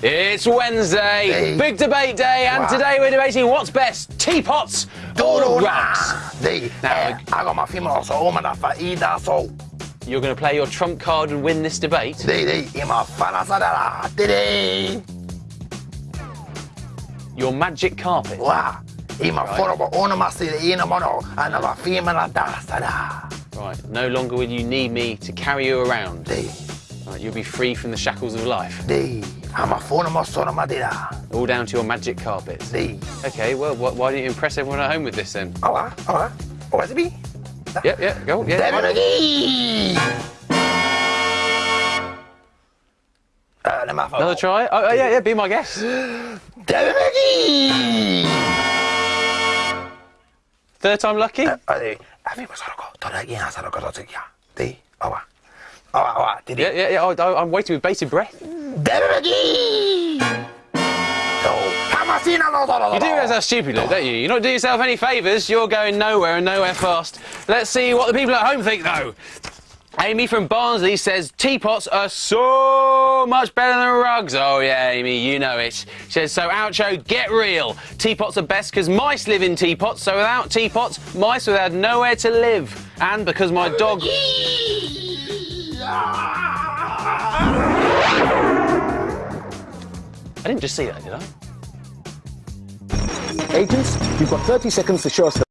It's Wednesday, Hey. big debate day, and Wow. today we're debating what's best, teapots or rugs. Now, eh, ako mafimo so umana fa ida so. You're going to play your trump card and win this debate. Di, di, ima fana sadara. Di, di. Your magic carpet. Wa, ima forobo ona masiri ina mono. Ana wa fima na da sada. Right, no longer will you need me to carry you around. Right, you'll be free from the shackles of life, di. Ama fono mo sono madira. all down to your magic carpets. Okay, well, wh- why don't you impress everyone at home with this then? Awa, awa. OSB. Yep, yep, go, yeah. Devi Magi. Uh, le. Another try? Oh, oh, yeah, yeah, be my guest. Devi Magi. Third time lucky? Adi, avi mo soroko. Tora ina soroko to tsikia. Di, awa. Awa, awa. Di, di. Yeah, yeah, yeah, I, I'm waiting with bated breath. Oh, Hamasina no toro. You do realise how stupid you look, don't you? You're not doing yourself any favours, you're going nowhere and nowhere fast. Let's see what the people at home think, though. Amy from Barnsley says teapots are so much better than rugs. Oh, yeah, Amy, you know it. She says, so, Oucho, get real. Teapots are best because mice live in teapots, so without teapots, mice would have nowhere to live. And because my dog. I didn't just see that, did I? Agents, you've got 30 seconds to show us the